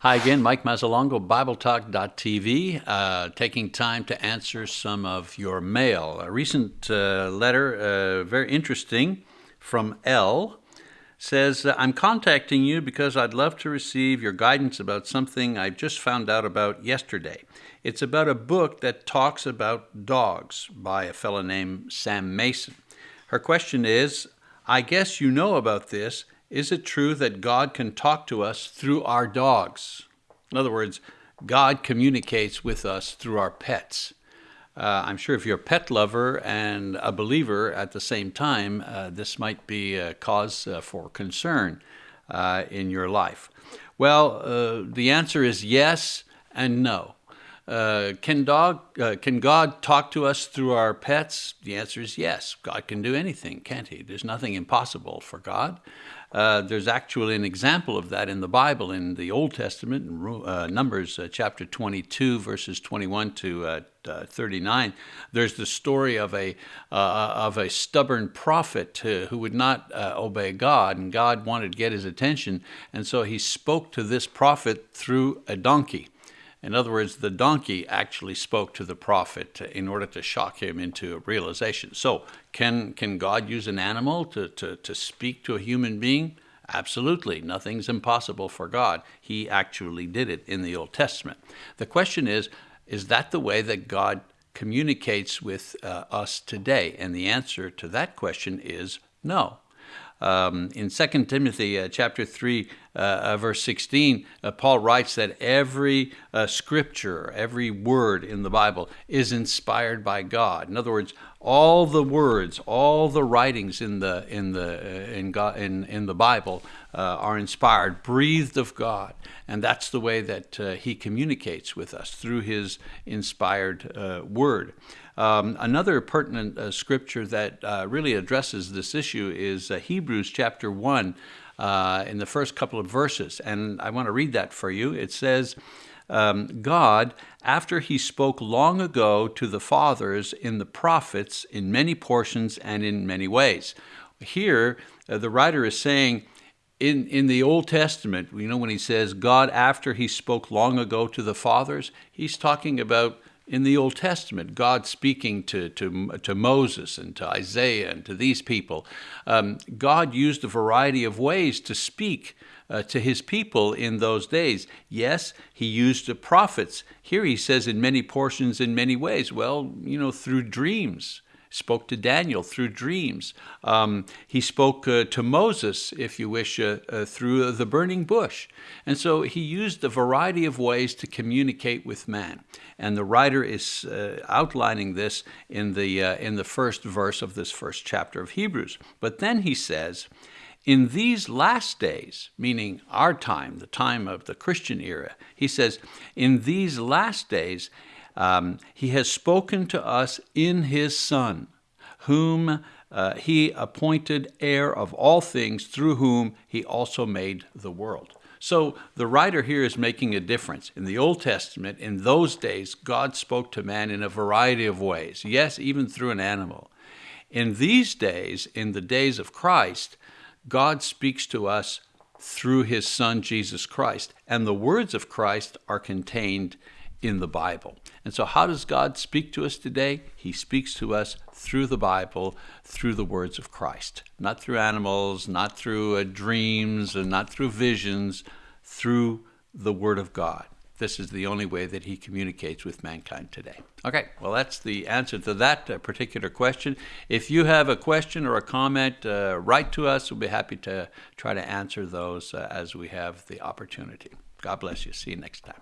Hi again, Mike Mazzalongo, BibleTalk.tv, uh, taking time to answer some of your mail. A recent uh, letter, uh, very interesting, from L, says, I'm contacting you because I'd love to receive your guidance about something I just found out about yesterday. It's about a book that talks about dogs by a fellow named Sam Mason. Her question is, I guess you know about this, is it true that God can talk to us through our dogs? In other words, God communicates with us through our pets. Uh, I'm sure if you're a pet lover and a believer at the same time, uh, this might be a cause uh, for concern uh, in your life. Well, uh, the answer is yes and no. Uh, can, dog, can God talk to us through our pets? The answer is yes. God can do anything, can't he? There's nothing impossible for God. Uh, there's actually an example of that in the Bible in the Old Testament, in uh, Numbers uh, chapter 22, verses 21 to uh, uh, 39. There's the story of a of a stubborn prophet who would not obey God, and God wanted to get his attention, and so he spoke to this prophet through a donkey. In other words, the donkey actually spoke to the prophet in order to shock him into realization. So, can, can God use an animal to, to, to speak to a human being? Absolutely. Nothing's impossible for God. He actually did it in the Old Testament. The question is, is that the way that God communicates with uh, us today? And the answer to that question is no. Um, in 2 Timothy uh, chapter 3, uh, uh, verse 16, uh, Paul writes that every uh, scripture, every word in the Bible is inspired by God. In other words, all the words, all the writings in the in the uh, in God in in the Bible are inspired, breathed of God, and that's the way that He communicates with us through His inspired Word. Um, another pertinent uh, scripture that uh, really addresses this issue is uh, Hebrews chapter 1 uh, in the first couple of verses. And I want to read that for you. It says, um, God, after he spoke long ago to the fathers in the prophets in many portions and in many ways. Here, uh, the writer is saying, in, in the Old Testament, you know, when he says God after he spoke long ago to the fathers, he's talking about in the Old Testament, God speaking to, to, to Moses and to Isaiah and to these people, um, God used a variety of ways to speak uh, to his people in those days. Yes, he used the prophets. Here he says in many portions, in many ways. Well, you know, through dreams spoke to Daniel through dreams. Um, he spoke uh, to Moses, if you wish, uh, uh, through the burning bush. And so he used a variety of ways to communicate with man. And the writer is uh, outlining this in the, uh, in the first verse of this first chapter of Hebrews. But then he says, in these last days, meaning our time, the time of the Christian era, he says, in these last days, um, he has spoken to us in his Son, whom uh, he appointed heir of all things, through whom he also made the world. So the writer here is making a difference. In the Old Testament, in those days, God spoke to man in a variety of ways. Yes, even through an animal. In these days, in the days of Christ, God speaks to us through his Son, Jesus Christ. And the words of Christ are contained in the Bible. And so, how does God speak to us today? He speaks to us through the Bible, through the words of Christ, not through animals, not through uh, dreams, and not through visions, through the Word of God. This is the only way that he communicates with mankind today. Okay, well, that's the answer to that uh, particular question. If you have a question or a comment, uh, write to us. We'll be happy to try to answer those uh, as we have the opportunity. God bless you. See you next time.